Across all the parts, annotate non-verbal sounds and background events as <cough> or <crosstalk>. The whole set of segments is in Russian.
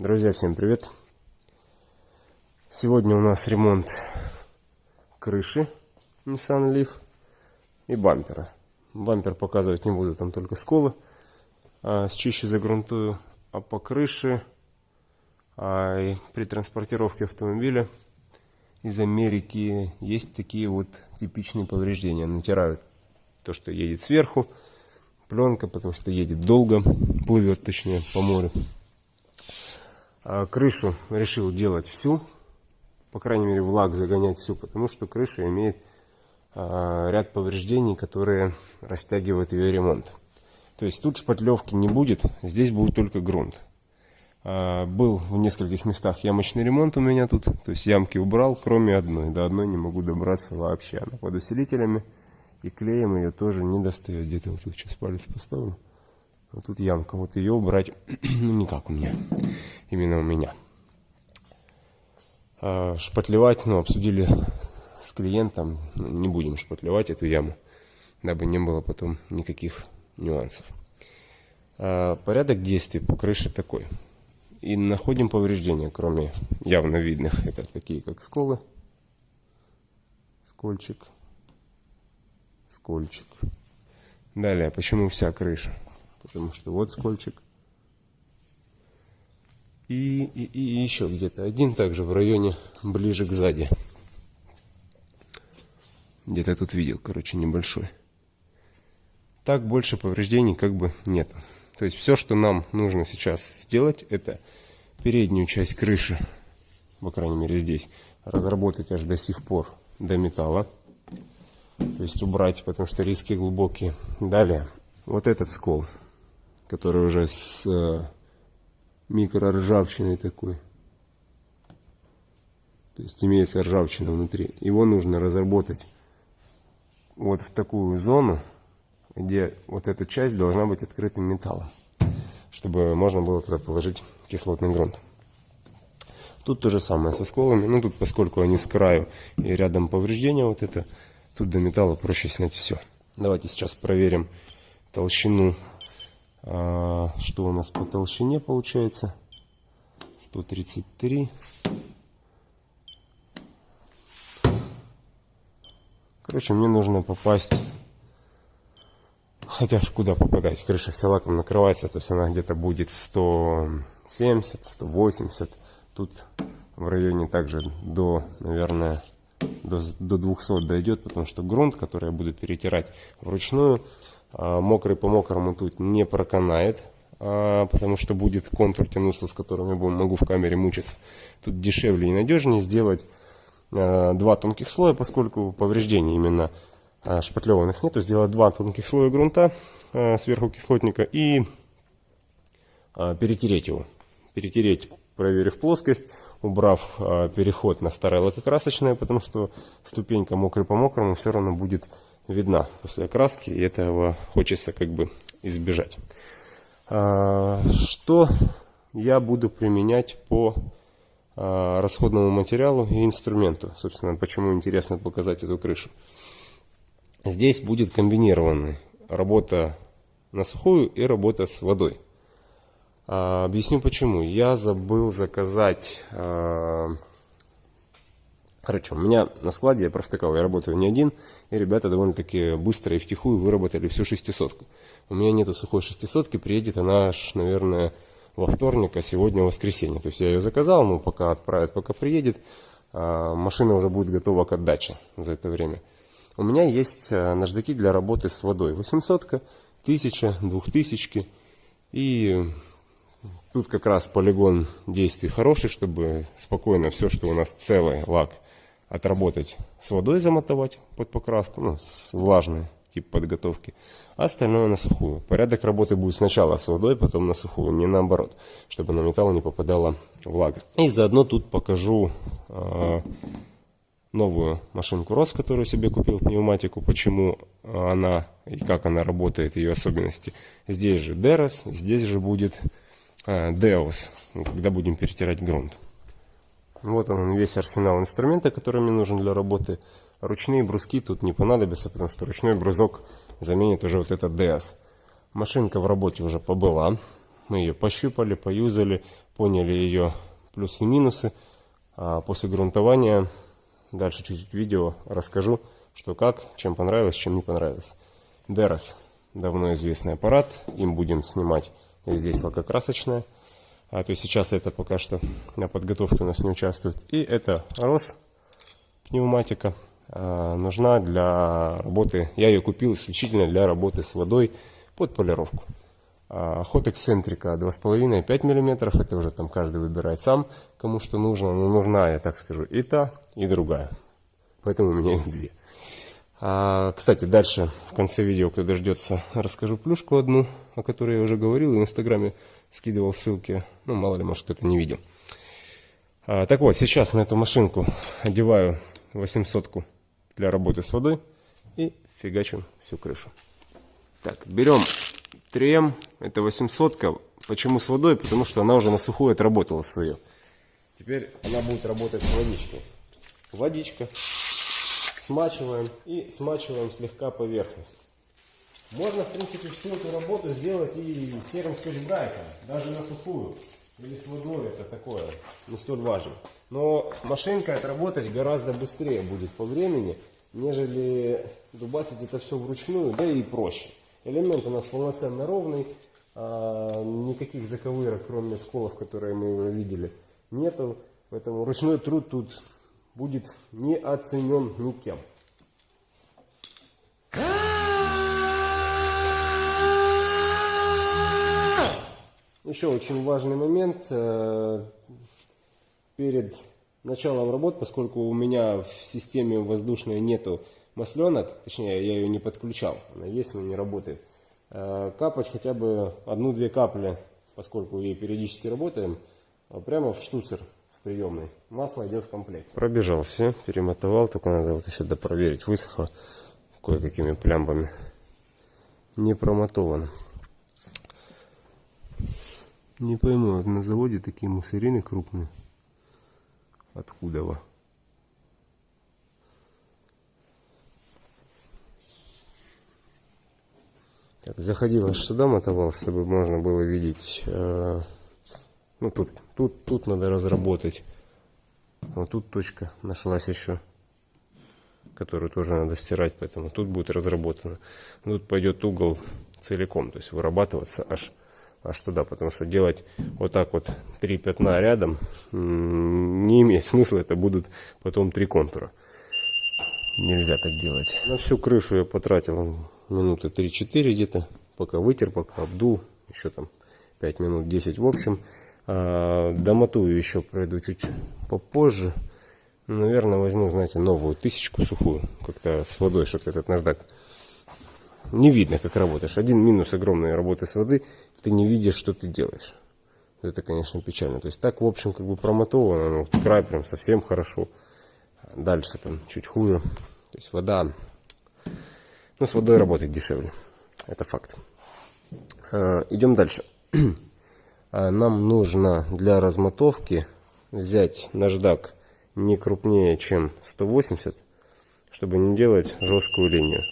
Друзья, всем привет! Сегодня у нас ремонт крыши Nissan Leaf и бампера. Бампер показывать не буду, там только сколы. А, счище загрунтую. А по крыше а, и при транспортировке автомобиля из Америки есть такие вот типичные повреждения. Натирают то, что едет сверху, пленка, потому что едет долго, плывет точнее по морю. А крышу решил делать всю, по крайней мере влаг загонять всю, потому что крыша имеет а, ряд повреждений, которые растягивают ее ремонт. То есть тут шпатлевки не будет, здесь будет только грунт. А, был в нескольких местах ямочный ремонт у меня тут, то есть ямки убрал, кроме одной. До одной не могу добраться вообще, она под усилителями. И клеем ее тоже не достает. Где-то вот сейчас палец поставлю. Вот тут ямка. Вот ее убрать <clears throat> ну, никак у меня. Именно у меня. А, шпатлевать, ну, обсудили с клиентом. Ну, не будем шпатлевать эту яму, дабы не было потом никаких нюансов. А, порядок действий по крыше такой. И находим повреждения, кроме явно видных. Это такие, как сколы. Скольчик скольчик. Далее, почему вся крыша? Потому что вот скольчик. И, и, и еще где-то один также в районе ближе к сзади. Где-то тут видел, короче, небольшой. Так больше повреждений как бы нет. То есть все, что нам нужно сейчас сделать, это переднюю часть крыши, по крайней мере здесь, разработать аж до сих пор до металла то есть убрать, потому что риски глубокие. Далее, вот этот скол, который уже с э, микроржавчиной такой. То есть имеется ржавчина внутри. Его нужно разработать вот в такую зону, где вот эта часть должна быть открытым металлом, чтобы можно было туда положить кислотный грунт. Тут то же самое со сколами, ну тут поскольку они с краю и рядом повреждения вот это, Тут до металла проще снять все. Давайте сейчас проверим толщину. А, что у нас по толщине получается? 133. Короче, мне нужно попасть... Хотя куда попадать? Крыша вся лаком накрывается, то есть она где-то будет 170, 180. Тут в районе также до, наверное, до, до 200 дойдет, потому что грунт, который я буду перетирать вручную, мокрый по мокрому тут не проканает, а, потому что будет контур тянуться, с которым я могу в камере мучиться. Тут дешевле и надежнее сделать а, два тонких слоя, поскольку повреждений именно шпатлеванных нету, сделать два тонких слоя грунта сверху кислотника и перетереть его. Перетереть, проверив плоскость, убрав переход на старое лакокрасочное, потому что ступенька мокрый по мокрому все равно будет видна после окраски, и этого хочется как бы избежать. А, что я буду применять по а, расходному материалу и инструменту? Собственно, почему интересно показать эту крышу. Здесь будет комбинированная работа на сухую и работа с водой. А, объясню почему. Я забыл заказать... Короче, у меня на складе, я провтыкал, я работаю не один, и ребята довольно-таки быстро и втихую выработали всю шестисотку. У меня нету сухой шестисотки, приедет она аж, наверное, во вторник, а сегодня воскресенье. То есть я ее заказал, ну пока отправят, пока приедет, а машина уже будет готова к отдаче за это время. У меня есть наждаки для работы с водой. 800, 1000, 2000 и Тут как раз полигон действий хороший, чтобы спокойно все, что у нас целый лак, отработать с водой замотовать под покраску, ну, с влажной тип подготовки, а остальное на сухую. Порядок работы будет сначала с водой, потом на сухую, не наоборот, чтобы на металл не попадала влага. И заодно тут покажу э, новую машинку РОС, которую себе купил, пневматику, почему она и как она работает, ее особенности. Здесь же Дерос, здесь же будет Deus, когда будем перетирать грунт. Вот он весь арсенал инструмента, который мне нужен для работы. Ручные бруски тут не понадобятся, потому что ручной брузок заменит уже вот этот DS. Машинка в работе уже побыла. мы ее пощупали, поюзали, поняли ее плюсы и минусы. А после грунтования дальше чуть-чуть видео расскажу, что как, чем понравилось, чем не понравилось. Дерос давно известный аппарат, им будем снимать здесь лакокрасочное. А то есть сейчас это пока что на подготовке у нас не участвует. И это Рос пневматика. А, нужна для работы, я ее купил исключительно для работы с водой под полировку. А, ход эксцентрика 2,5-5 мм, это уже там каждый выбирает сам, кому что нужно. Но нужна, я так скажу, и та, и другая. Поэтому у меня их две. А, кстати, дальше в конце видео, кто дождется, расскажу плюшку одну, о которой я уже говорил, и в инстаграме скидывал ссылки. Ну, мало ли, может, кто-то не видел. А, так вот, сейчас на эту машинку одеваю 800 для работы с водой и фигачим всю крышу. Так, берем 3М, это 800 -ка. Почему с водой? Потому что она уже на сухую отработала свое. Теперь она будет работать с водичкой. Водичка. Смачиваем и смачиваем слегка поверхность. Можно, в принципе, всю эту работу сделать и серым скотч-брайтом, даже на сухую. Или с водой, это такое, не столь важно. Но машинка отработать гораздо быстрее будет по времени, нежели дубасить это все вручную, да и проще. Элемент у нас полноценно ровный, а, никаких заковырок, кроме сколов, которые мы видели, нету. Поэтому ручной труд тут будет не оценен никем. Еще очень важный момент э, перед началом работ, поскольку у меня в системе воздушной нету масленок, точнее я ее не подключал, она есть, но не работает. Э, капать хотя бы одну-две капли, поскольку ей периодически работаем, а прямо в штуцер приемной. Масло идет в комплект. Пробежался, перемотовал, только надо вот еще допроверить, высохло кое-какими плямбами. Не промотовано. Не пойму, на заводе такие мусорины крупные. Откуда во? Так, заходил аж сюда, мотовал, чтобы можно было видеть. Э, ну, тут, тут, тут надо разработать. Вот тут точка нашлась еще, которую тоже надо стирать, поэтому тут будет разработано. Тут пойдет угол целиком, то есть вырабатываться аж аж туда, потому что делать вот так вот три пятна рядом не имеет смысла, это будут потом три контура. Нельзя так делать. На всю крышу я потратил минуты 3-4 где-то, пока вытер, пока обдул, еще там 5 минут 10 в общем. А, домотую еще пройду чуть попозже. Наверное, возьму, знаете, новую тысячку сухую, как-то с водой, чтобы этот наждак не видно, как работаешь. Один минус огромной работы с воды, ты не видишь, что ты делаешь. Это, конечно, печально. То есть так, в общем, как бы промотовано, ну, край прям совсем хорошо. Дальше там чуть хуже. То есть вода, ну, с водой работать дешевле. Это факт. А, идем дальше. <clears throat> А, нам нужно для размотовки взять наждак не крупнее, чем 180, чтобы не делать жесткую линию.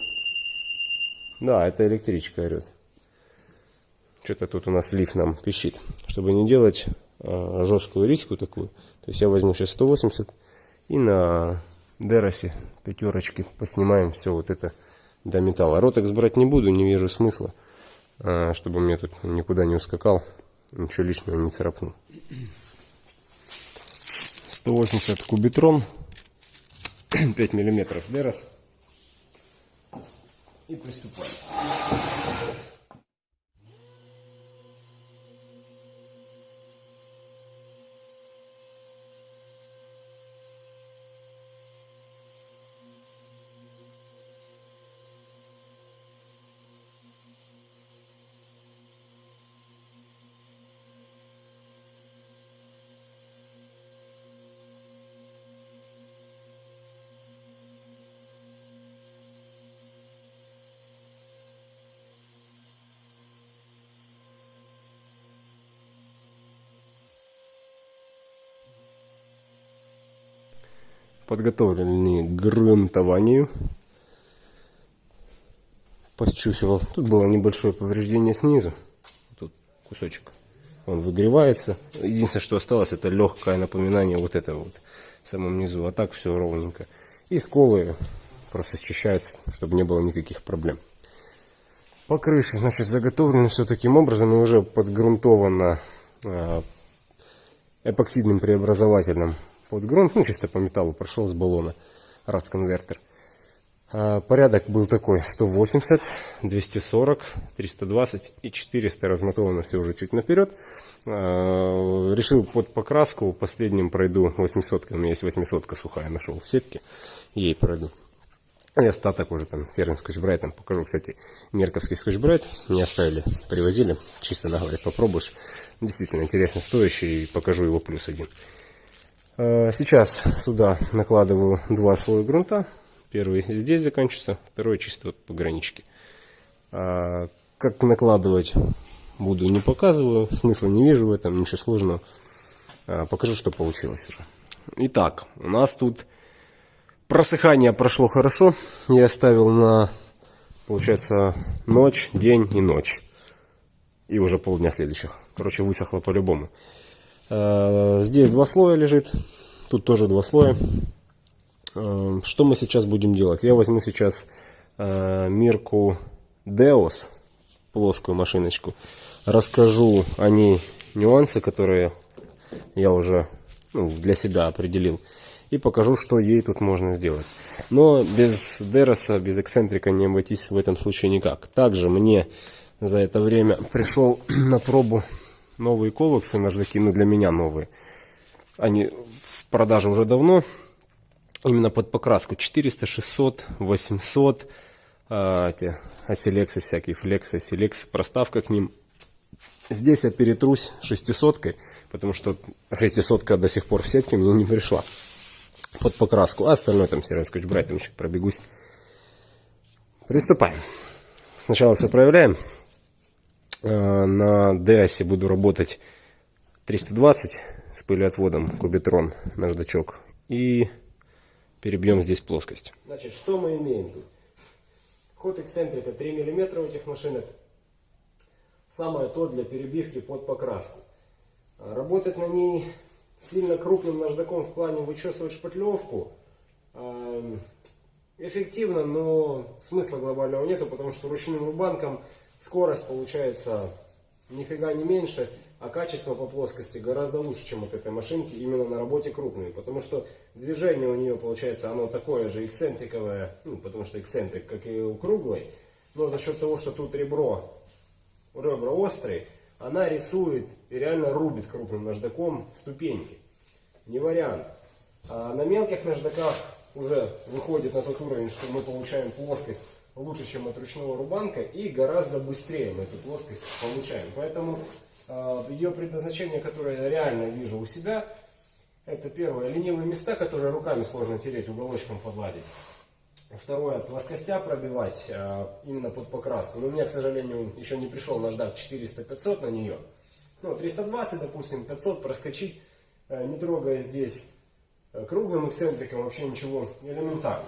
Да, это электричка орет. Что-то тут у нас лифт нам пищит. Чтобы не делать э, жесткую риску такую. То есть я возьму сейчас 180 и на Деросе пятерочки поснимаем все вот это до металла. Ротекс брать не буду, не вижу смысла. Э, чтобы мне тут никуда не ускакал. Ничего лишнего не царапнул. 180 кубитрон. <clears throat> 5 миллиметров Дерос и приступаем. Подготовлены к грунтованию. Посчухивал. Тут было небольшое повреждение снизу. Тут кусочек он выгревается. Единственное, что осталось, это легкое напоминание вот этого вот в самом низу. А так все ровненько. И сколы просто счищаются, чтобы не было никаких проблем. По крыше, значит, заготовлено все таким образом и уже подгрунтовано э, эпоксидным преобразователем под грунт, ну чисто по металлу прошел с баллона, раз конвертер. А, порядок был такой 180, 240, 320 и 400 размотовано все уже чуть наперед. А, решил под покраску последним пройду 800, у меня есть 800 сухая, нашел в сетке, ей пройду. И остаток уже там серым скотчбрайтом покажу. Кстати, мерковский скотчбрайт не оставили, привозили. Чисто на говорит, попробуешь. Действительно интересно стоящий. Покажу его плюс один. А, сейчас сюда накладываю два слоя грунта. Первый здесь заканчивается, второй чисто по граничке. А, как накладывать буду не показываю, смысла не вижу в этом, ничего сложного. А, покажу, что получилось уже. Итак, у нас тут Просыхание прошло хорошо. Я оставил на, получается, ночь, день и ночь. И уже полдня следующих. Короче, высохло по-любому. Э, здесь два слоя лежит. Тут тоже два слоя. Э, что мы сейчас будем делать? Я возьму сейчас э, Мирку Deos, плоскую машиночку. Расскажу о ней нюансы, которые я уже ну, для себя определил и покажу, что ей тут можно сделать. Но без Дероса, без эксцентрика не обойтись в этом случае никак. Также мне за это время пришел <clears throat> на пробу новые ковексы наждаки, ну для меня новые. Они в продаже уже давно, именно под покраску 400, 600, 800, а, эти оселексы всякие, флексы, селексы, проставка к ним. Здесь я перетрусь 600, потому что 600 до сих пор в сетке мне не пришла под покраску. А остальное там серым скотч-брайтом еще пробегусь. Приступаем. Сначала все проявляем. Э, на DAS буду работать 320 с пылеотводом кубитрон наждачок. И перебьем здесь плоскость. Значит, что мы имеем тут? Ход эксцентрика 3 мм у этих машинок. Самое то для перебивки под покраску. Работать на ней сильно крупным наждаком в плане вычесывать шпатлевку эм, эффективно, но смысла глобального нету, потому что ручным рубанком скорость получается нифига не меньше, а качество по плоскости гораздо лучше, чем от этой машинки именно на работе крупной, потому что движение у нее получается оно такое же эксцентриковое, ну, потому что эксцентрик как и у круглой, но за счет того, что тут ребро, ребра острые, она рисует и реально рубит крупным наждаком ступеньки. Не вариант. А на мелких наждаках уже выходит на тот уровень, что мы получаем плоскость лучше, чем от ручного рубанка, и гораздо быстрее мы эту плоскость получаем. Поэтому э, ее предназначение, которое я реально вижу у себя, это первое, ленивые места, которые руками сложно тереть, уголочком подлазить. Второе, плоскостя пробивать э, именно под покраску. Но у меня, к сожалению, еще не пришел наждак 400-500 на нее. Ну, 320, допустим, 500 проскочить, э, не трогая здесь круглым эксцентриком, вообще ничего элементарно.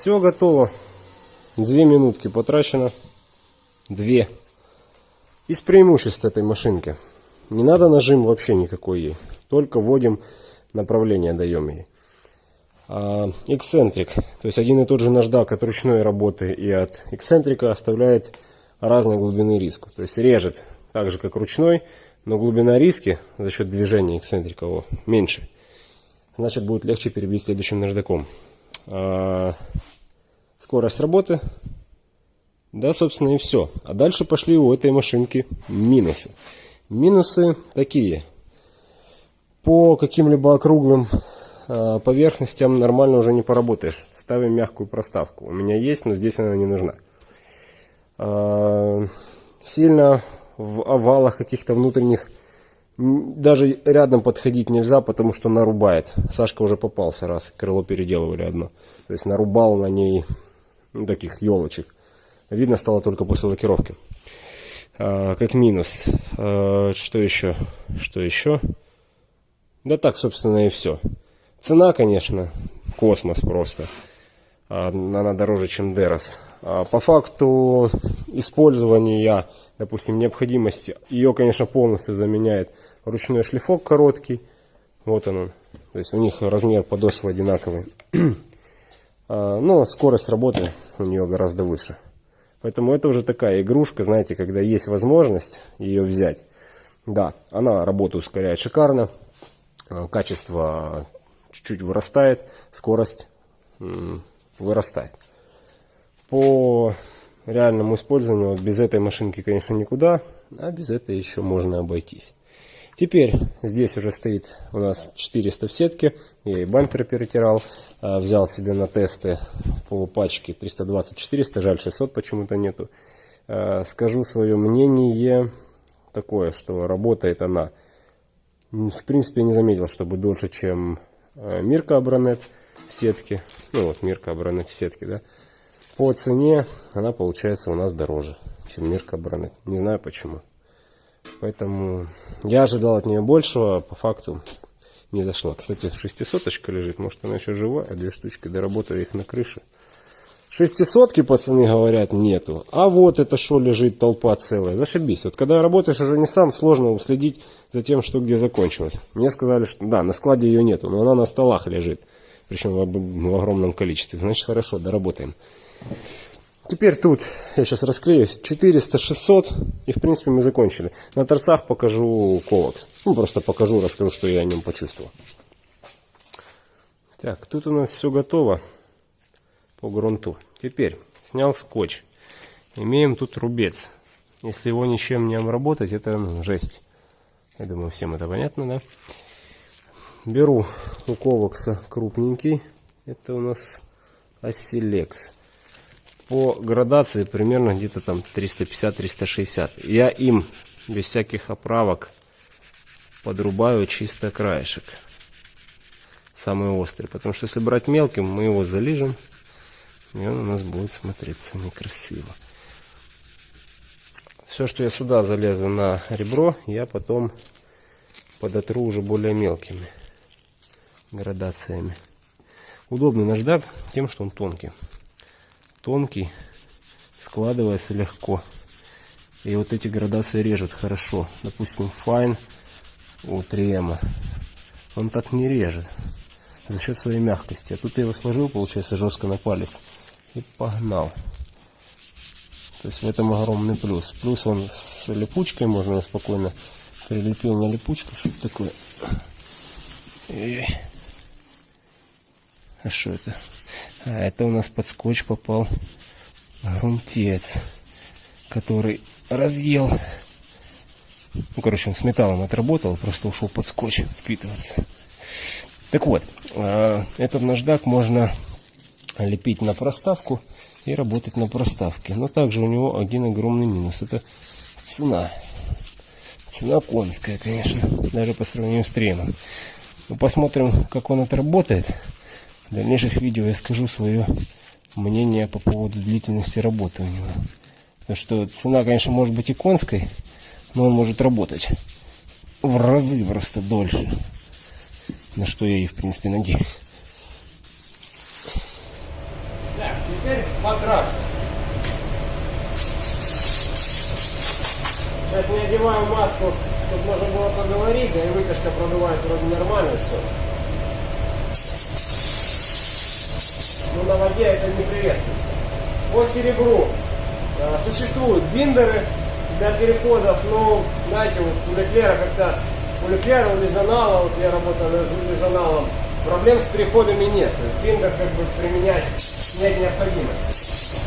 Все готово. Две минутки потрачено. Две. Из преимуществ этой машинки. Не надо нажим вообще никакой ей. Только вводим направление, даем ей. А, эксцентрик. То есть один и тот же наждак от ручной работы и от эксцентрика оставляет разной глубины риску. То есть режет так же как ручной, но глубина риски за счет движения эксцентрика меньше. Значит будет легче перебить следующим наждаком. А, скорость работы. Да, собственно, и все. А дальше пошли у этой машинки минусы. Минусы такие. По каким-либо округлым э, поверхностям нормально уже не поработаешь. Ставим мягкую проставку. У меня есть, но здесь она не нужна. А, сильно в овалах каких-то внутренних даже рядом подходить нельзя, потому что нарубает. Сашка уже попался раз, крыло переделывали одно. То есть нарубал на ней ну, таких елочек. Видно стало только после лакировки. А, как минус. А, что еще? Что еще? Да так, собственно, и все. Цена, конечно, космос просто. А, она дороже, чем Дерос. А по факту использования, допустим, необходимости, ее, конечно, полностью заменяет ручной шлифок короткий. Вот он. То есть у них размер подошвы одинаковый. <clears throat> А, но скорость работы у нее гораздо выше. Поэтому это уже такая игрушка, знаете, когда есть возможность ее взять. Да, она работу ускоряет шикарно. А, качество чуть-чуть вырастает. Скорость вырастает. По реальному использованию без этой машинки, конечно, никуда. А без этой еще можно обойтись. Теперь здесь уже стоит у нас 400 в сетке. Я и бампер перетирал. А, взял себе на тесты по пачке 320-400. Жаль, 600 почему-то нету. А, скажу свое мнение такое, что работает она. В принципе, не заметил, чтобы дольше, чем а, Мирка Абронет в сетке. Ну вот, Мирка Абронет в сетке, да. По цене она получается у нас дороже, чем Мирка Абронет. Не знаю почему. Поэтому я ожидал от нее большего, а по факту не зашла. Кстати, шестисоточка лежит, может она еще живая, две штучки, доработаю их на крыше. Шестисотки, пацаны, говорят, нету. А вот это что лежит, толпа целая. Зашибись. Вот когда работаешь уже не сам, сложно уследить за тем, что где закончилось. Мне сказали, что да, на складе ее нету, но она на столах лежит. Причем в, в огромном количестве. Значит, хорошо, доработаем. Теперь тут, я сейчас расклею, 400, 600, и в принципе мы закончили. На торцах покажу ковакс. Ну, просто покажу, расскажу, что я о нем почувствовал. Так, тут у нас все готово по грунту. Теперь снял скотч. Имеем тут рубец. Если его ничем не обработать, это ну, жесть. Я думаю, всем это понятно, да? Беру у ковакса крупненький. Это у нас Оселекс по градации примерно где-то там 350-360. Я им без всяких оправок подрубаю чисто краешек. Самый острый. Потому что если брать мелким, мы его залижем. И он у нас будет смотреться некрасиво. Все, что я сюда залезу на ребро, я потом подотру уже более мелкими градациями. Удобный наждак тем, что он тонкий тонкий, складывается легко. И вот эти градации режут хорошо. Допустим, Fine у 3M. Он так не режет. За счет своей мягкости. А тут я его сложил, получается, жестко на палец. И погнал. То есть в этом огромный плюс. Плюс он с липучкой, можно спокойно прилепил на липучку. Что такое? И... А что это? А это у нас под скотч попал грунтец, который разъел. Ну, короче, он с металлом отработал, просто ушел под скотч впитываться. Так вот, а, этот наждак можно лепить на проставку и работать на проставке. Но также у него один огромный минус. Это цена. Цена конская, конечно, даже по сравнению с треном. Ну, посмотрим, как он отработает. В дальнейших видео я скажу свое мнение по поводу длительности работы у него. Потому что цена, конечно, может быть и конской, но он может работать в разы просто дольше. На что я и, в принципе, надеюсь. Так, теперь покраска. Сейчас не одеваю маску, чтобы можно было поговорить, да и вытяжка продувает вроде нормально все. Но на воде это не приветствуется. По серебру э, существуют биндеры для переходов, но, знаете, вот у Леклера как-то, у Леклера, у Лизанала, вот я работал с Лизаналом, проблем с переходами нет. То есть биндер как бы применять нет необходимости.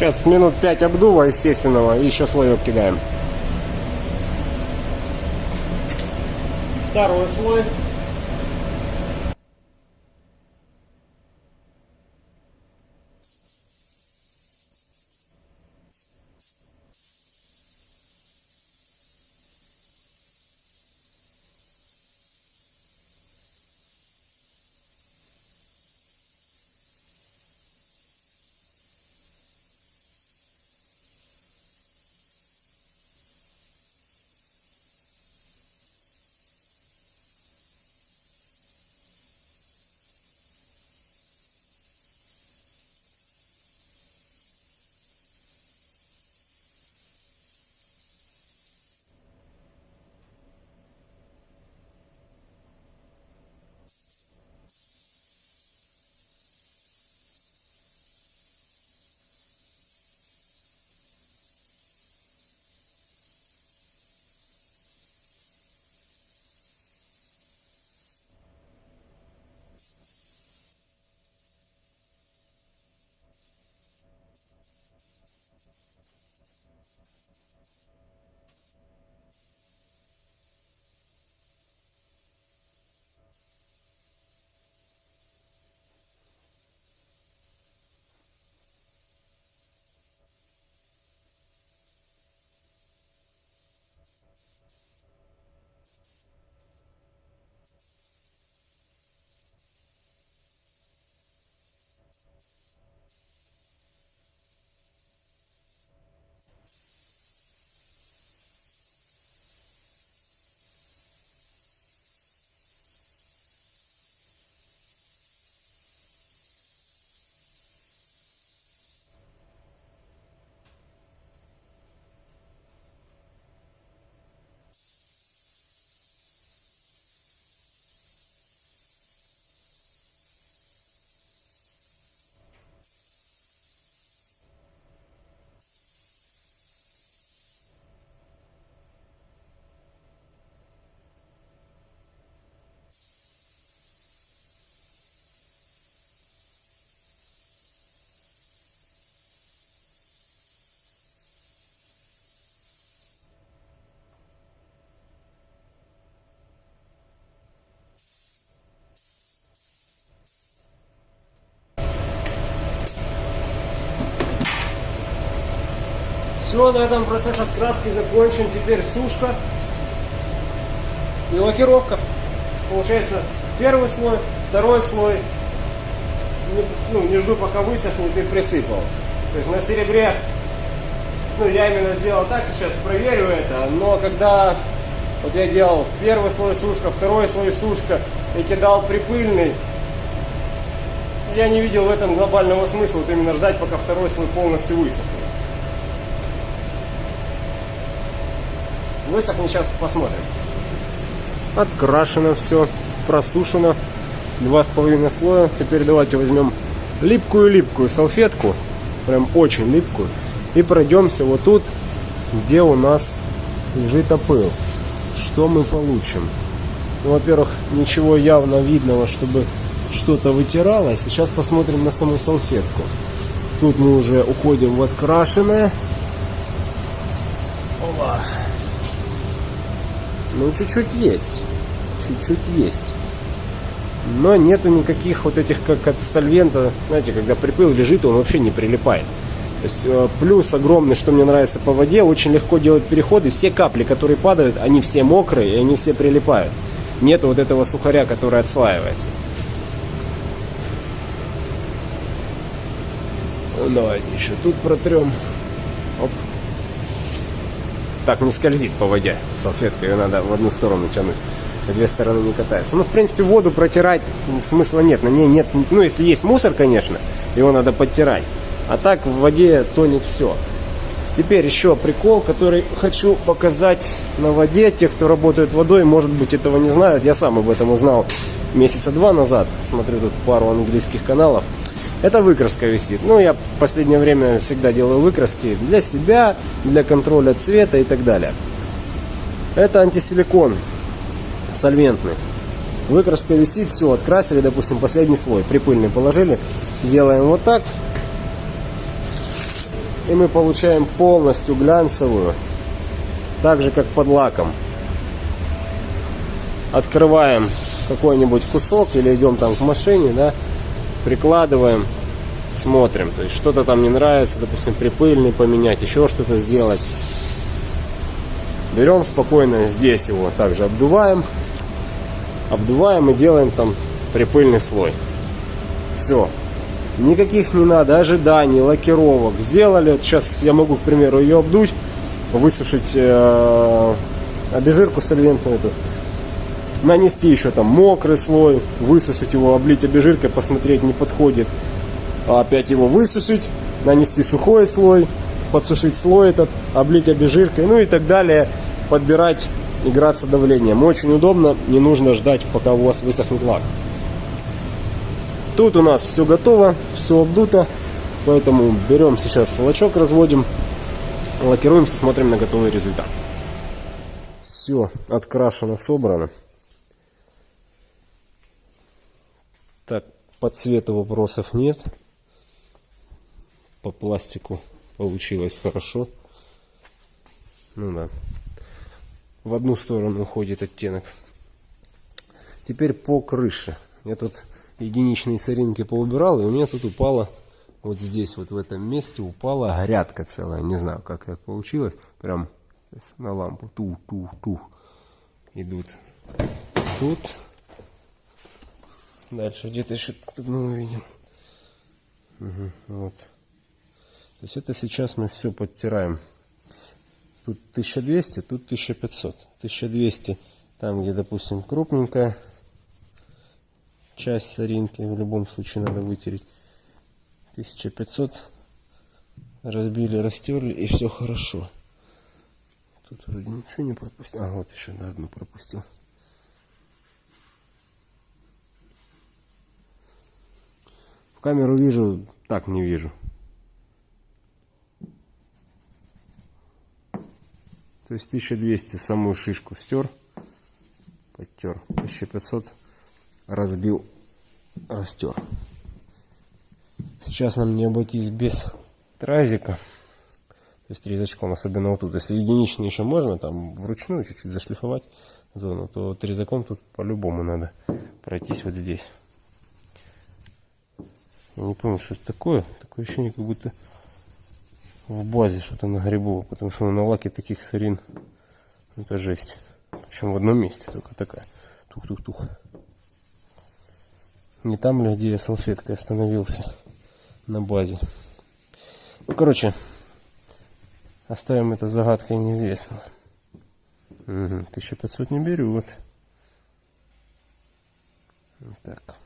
Сейчас минут 5 обдува естественного и еще слоек кидаем. Второй слой. Все, на этом процесс откраски закончен. Теперь сушка и лакировка. Получается первый слой, второй слой. Не, ну, не жду пока высохнет и присыпал. То есть на серебре, ну я именно сделал так, сейчас проверю это. Но когда вот я делал первый слой сушка, второй слой сушка и кидал припыльный, я не видел в этом глобального смысла, вот именно ждать, пока второй слой полностью высохнет. Высохнет, сейчас посмотрим. Открашено все, просушено. Два с половиной слоя. Теперь давайте возьмем липкую-липкую салфетку. Прям очень липкую. И пройдемся вот тут, где у нас лежит опыл. Что мы получим? Ну, во-первых, ничего явно видного, чтобы что-то вытиралось. Сейчас посмотрим на саму салфетку. Тут мы уже уходим в открашенное. Ну, чуть-чуть есть. Чуть-чуть есть. Но нету никаких вот этих, как от сольвента, знаете, когда припыл лежит, он вообще не прилипает. То есть э, плюс огромный, что мне нравится по воде, очень легко делать переходы. Все капли, которые падают, они все мокрые, и они все прилипают. Нету вот этого сухаря, который отслаивается. Ну, давайте еще тут протрем. Так не скользит по воде салфетка, ее надо в одну сторону тянуть. В две стороны не катается. Ну, в принципе, воду протирать смысла нет. На ней нет, ну, если есть мусор, конечно, его надо подтирать. А так в воде тонет все. Теперь еще прикол, который хочу показать на воде. Те, кто работает водой, может быть, этого не знают. Я сам об этом узнал месяца два назад. Смотрю тут пару английских каналов. Это выкраска висит. Ну, я в последнее время всегда делаю выкраски для себя, для контроля цвета и так далее. Это антисиликон сольвентный. Выкраска висит, все, открасили, допустим, последний слой, припыльный положили. Делаем вот так. И мы получаем полностью глянцевую, так же как под лаком. Открываем какой-нибудь кусок или идем там к машине, да, прикладываем, смотрим. То есть что-то там не нравится, допустим, припыльный поменять, еще что-то сделать. Берем спокойно здесь его также обдуваем. Обдуваем и делаем там припыльный слой. Все. Никаких не надо ожиданий, лакировок. Сделали, сейчас я могу, к примеру, ее обдуть, высушить э, обезжирку сольвентную эту, нанести еще там мокрый слой, высушить его, облить обезжиркой, посмотреть, не подходит. А опять его высушить, нанести сухой слой, подсушить слой этот, облить обезжиркой, ну и так далее. Подбирать, играться давлением. Очень удобно, не нужно ждать, пока у вас высохнет лак. Тут у нас все готово, все обдуто, поэтому берем сейчас лачок, разводим, лакируемся, смотрим на готовый результат. Все открашено, собрано. Так, по цвету вопросов нет. По пластику получилось хорошо. Ну да. В одну сторону уходит оттенок. Теперь по крыше. Я тут единичные соринки поубирал, и у меня тут упала, вот здесь, вот в этом месте упала грядка целая. Не знаю, как это получилось. Прям на лампу. Тух-тух-тух. Идут. Тут. Дальше где-то еще одну увидим. Угу, вот. То есть это сейчас мы все подтираем. Тут 1200, тут 1500. 1200 там, где, допустим, крупненькая часть соринки в любом случае надо вытереть 1500 разбили растерли и все хорошо тут вроде ничего не пропустил а вот еще на одну пропустил камеру вижу так не вижу то есть 1200 самую шишку стер подтер 1500 разбил, растер. Сейчас нам не обойтись без тразика. То есть резачком, особенно вот тут. Если единичный еще можно, там вручную чуть-чуть зашлифовать зону, то вот резаком тут по-любому надо пройтись вот здесь. Я не помню, что это такое. Такое ощущение, как будто в базе что-то нагребово, потому что на лаке таких сорин это жесть. Причем в одном месте только такая. Тух-тух-тух. Не там ли, где я салфеткой остановился на базе. Ну, короче, оставим это загадкой неизвестного. Угу, 1500 не берет. Вот так.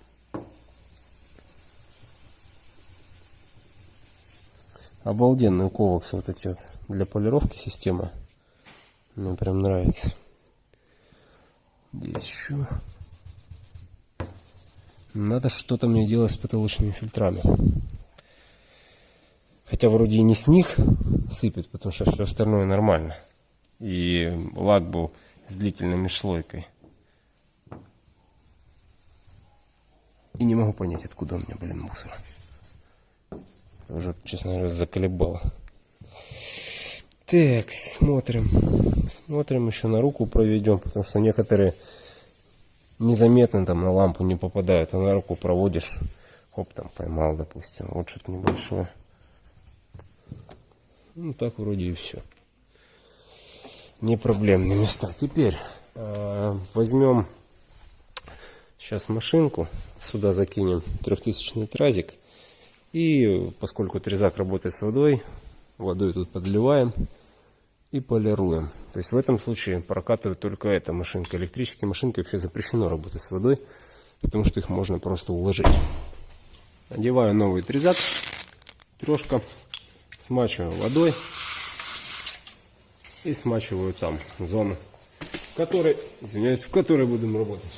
Обалденный ковакс вот эти вот для полировки система. Мне прям нравится. Здесь еще. Надо что-то мне делать с потолочными фильтрами. Хотя вроде и не с них сыпет, потому что все остальное нормально. И лак был с длительной межслойкой. И не могу понять, откуда у меня, блин, мусор. Уже, честно говоря, заколебало. Так, смотрим. Смотрим, еще на руку проведем, потому что некоторые незаметно там на лампу не попадают, а на руку проводишь, хоп, там поймал, допустим, вот что-то небольшое. Ну, так вроде и все. Не проблемные места. Теперь э, возьмем сейчас машинку, сюда закинем трехтысячный тразик. И поскольку трезак работает с водой, водой тут подливаем и полируем. То есть в этом случае прокатывает только эта машинка. Электрические машинки вообще запрещено работать с водой, потому что их можно просто уложить. Одеваю новый трезак, трешка, смачиваю водой и смачиваю там зону, в которой, извиняюсь, в которой будем работать.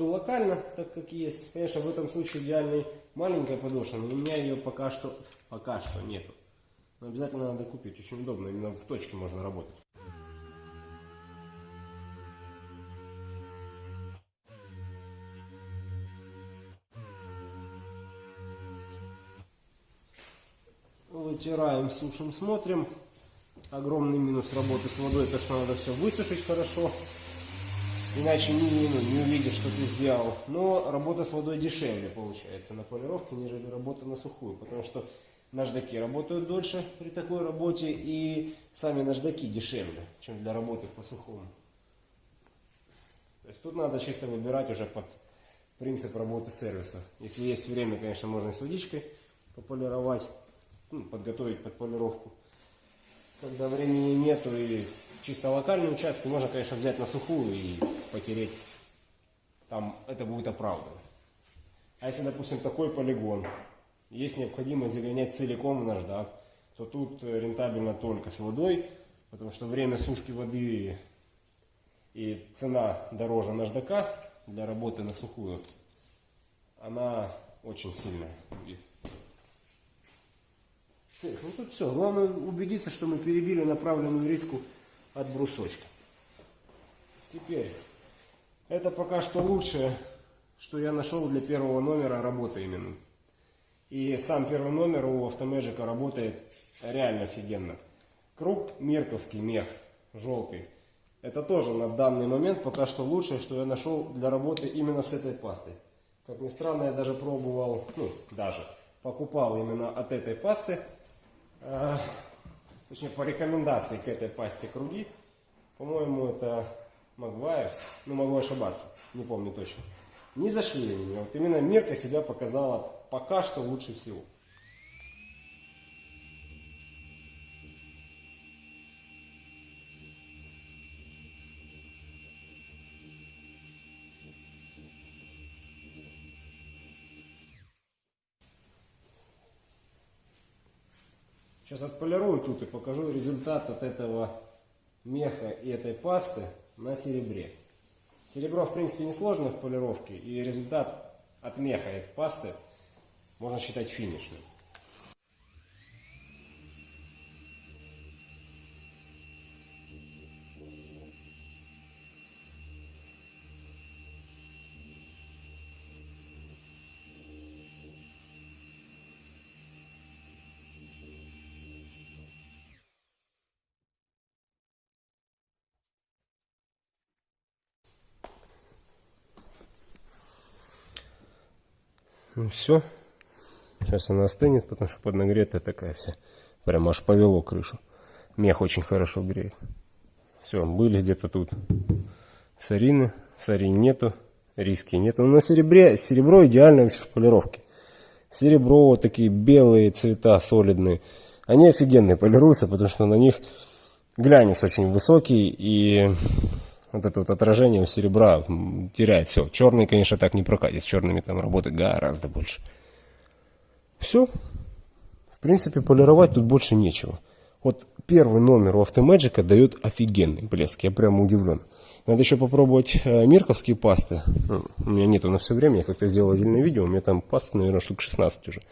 буду локально, так как есть. Конечно, в этом случае идеальный маленькая подошва, но у меня ее пока что, пока что нету. Но обязательно надо купить, очень удобно, именно в точке можно работать. Вытираем, сушим, смотрим. Огромный минус работы с водой, то что надо все высушить хорошо. Иначе не, ну, не увидишь, что ты сделал. Но работа с водой дешевле получается на полировке, нежели работа на сухую. Потому что наждаки работают дольше при такой работе. И сами наждаки дешевле, чем для работы по сухому. То есть тут надо чисто выбирать уже под принцип работы сервиса. Если есть время, конечно, можно с водичкой пополировать, ну, подготовить под полировку. Когда времени нету и чисто локальные участки, можно, конечно, взять на сухую и потереть. Там это будет оправдано. А если, допустим, такой полигон, есть необходимость загонять целиком в наждак, то тут рентабельно только с водой, потому что время сушки воды и цена дороже наждака для работы на сухую, она очень сильная Так, ну тут все. Главное убедиться, что мы перебили направленную риску от брусочка. Теперь, это пока что лучшее, что я нашел для первого номера работы именно. И сам первый номер у Автомэджика работает реально офигенно. Круг Мирковский мех, желтый. Это тоже на данный момент пока что лучшее, что я нашел для работы именно с этой пастой. Как ни странно, я даже пробовал, ну, даже покупал именно от этой пасты, э, точнее по рекомендации к этой пасте круги. По-моему, это Магуайрс, ну могу ошибаться, не помню точно. Не зашли они мне. Вот именно Мирка себя показала пока что лучше всего. Сейчас отполирую тут и покажу результат от этого меха и этой пасты на серебре. Серебро, в принципе, несложно в полировке, и результат от меха и от пасты можно считать финишным. Ну все. Сейчас она остынет, потому что поднагретая такая вся. Прям аж повело крышу. Мех очень хорошо греет. Все, были где-то тут сарины. Сарин нету. Риски нету. Но на серебре, серебро идеально в полировке. Серебро, вот такие белые цвета солидные. Они офигенные полируются, потому что на них глянец очень высокий и вот это вот отражение у серебра теряет все. Черный, конечно, так не прокатит. С черными там работы гораздо больше. Все. В принципе, полировать тут больше нечего. Вот первый номер у Автомэджика дает офигенный блеск. Я прямо удивлен. Надо еще попробовать э, мирковские пасты. Ну, у меня нету на все время. Я как-то сделал отдельное видео. У меня там пасты, наверное, штук 16 уже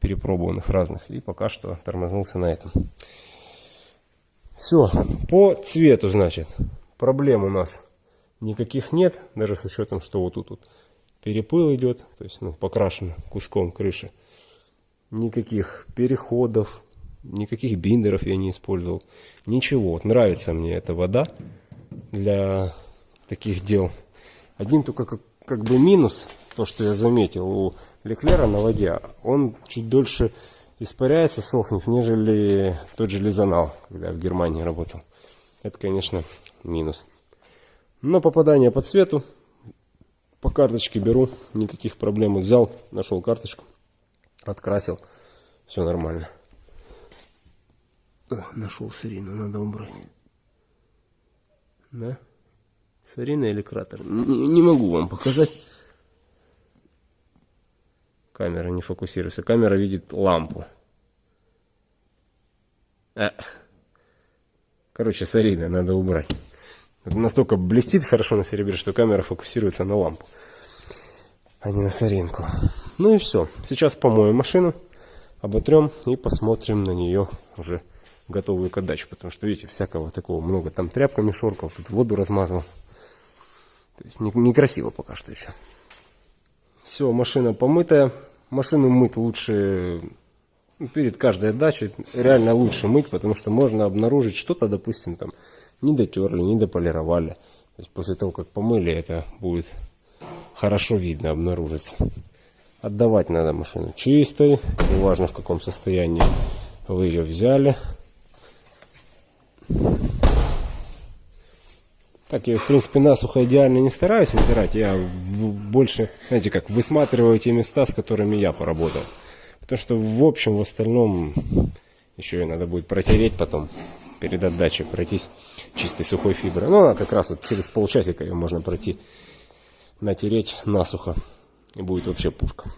перепробованных разных. И пока что тормознулся на этом. Все. По цвету, значит проблем у нас никаких нет, даже с учетом, что вот тут вот перепыл идет, то есть ну, покрашен куском крыши. Никаких переходов, никаких биндеров я не использовал. Ничего, вот нравится мне эта вода для таких дел. Один только как, как бы минус, то что я заметил у Леклера на воде, он чуть дольше испаряется, сохнет, нежели тот же Лизанал, когда я в Германии работал. Это, конечно, минус. На попадание по цвету по карточке беру, никаких проблем. Взял, нашел карточку, открасил, все нормально. О, нашел сарину, надо убрать. Да? Сарина или кратер? Не, не могу вам показать. Камера не фокусируется. Камера видит лампу. А. Короче, сарина надо убрать. Настолько блестит хорошо на серебре, что камера фокусируется на лампу, а не на соринку. Ну и все. Сейчас помоем машину, оботрем и посмотрим на нее уже готовую к отдаче. Потому что, видите, всякого такого много. Там тряпками шоркал, тут воду размазал. То есть некрасиво пока что еще. Все, машина помытая. Машину мыть лучше Ну, перед каждой отдачей реально лучше мыть, потому что можно обнаружить что-то, допустим, там не дотерли, не дополировали. То есть после того, как помыли, это будет хорошо видно, обнаружится. Отдавать надо машину чистой, неважно в каком состоянии вы ее взяли. Так, я, в принципе, насухо идеально не стараюсь вытирать. Я больше, знаете, как высматриваю те места, с которыми я поработал. Потому что, в общем, в остальном еще и надо будет протереть потом перед отдачей, пройтись чистой сухой фиброй. Ну, а как раз вот через полчасика ее можно пройти, натереть насухо. И будет вообще пушка.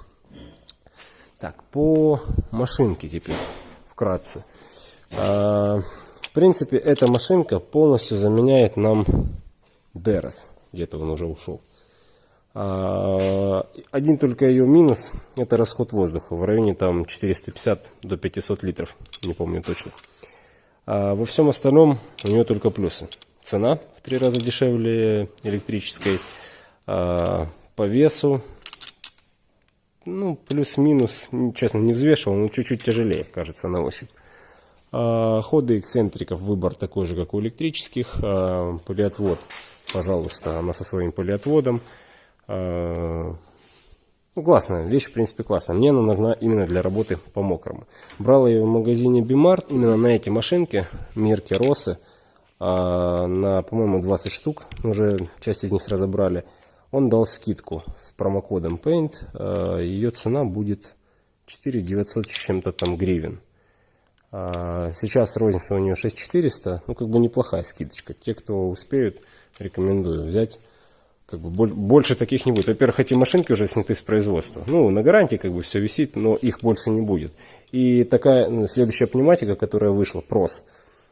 Так, по машинке теперь, вкратце. А, в принципе, эта машинка полностью заменяет нам Дерос. Где-то он уже ушел. А, один только ее минус – это расход воздуха. В районе там 450 до 500 литров. Не помню точно. А во всем остальном у нее только плюсы. Цена в три раза дешевле электрической. А, по весу, ну, плюс-минус, честно, не взвешивал, но чуть-чуть тяжелее, кажется, на ощупь. А, ходы эксцентриков, выбор такой же, как у электрических. А, полиотвод пожалуйста, она со своим полиотводом. А, ну, классная вещь, в принципе, классная. Мне она нужна именно для работы по мокрому. Брал ее в магазине Бимарт, именно на эти машинки, Мирки, Росы, а, на, по-моему, 20 штук, уже часть из них разобрали. Он дал скидку с промокодом Paint, а, ее цена будет 4 900 с чем-то там гривен. Сейчас розница у нее 6400, ну как бы неплохая скидочка. Те, кто успеют, рекомендую взять. Как бы больше таких не будет. Во-первых, эти машинки уже сняты с производства. Ну, на гарантии как бы все висит, но их больше не будет. И такая ну, следующая пневматика, которая вышла, PROS,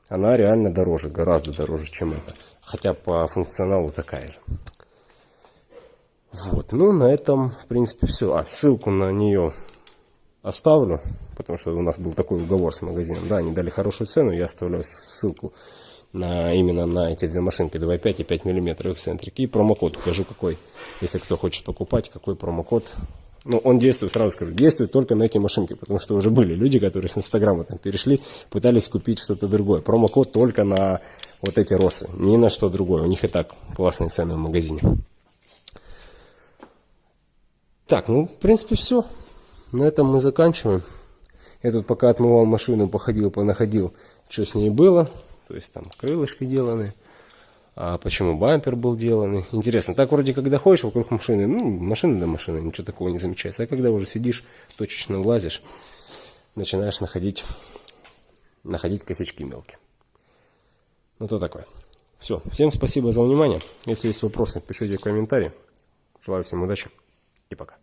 она реально дороже, гораздо дороже, чем это. Хотя по функционалу такая же. Вот, ну на этом, в принципе, все. А, ссылку на нее оставлю, потому что у нас был такой уговор с магазином. Да, они дали хорошую цену, я оставляю ссылку на, именно на эти две машинки 2.5 и 5 мм эксцентрик. И промокод укажу какой, если кто хочет покупать, какой промокод. Ну, он действует, сразу скажу, действует только на эти машинки, потому что уже были люди, которые с Инстаграма там перешли, пытались купить что-то другое. Промокод только на вот эти росы, ни на что другое. У них и так классные цены в магазине. Так, ну, в принципе, все. На этом мы заканчиваем. Я тут пока отмывал машину, походил, понаходил, что с ней было. То есть там крылышки деланы. А почему бампер был деланный? Интересно, так вроде когда ходишь вокруг машины, ну, машина до машины, ничего такого не замечается. А когда уже сидишь, точечно влазишь, начинаешь находить, находить косячки мелкие. Ну, то такое. Все, всем спасибо за внимание. Если есть вопросы, пишите в комментарии. Желаю всем удачи и пока.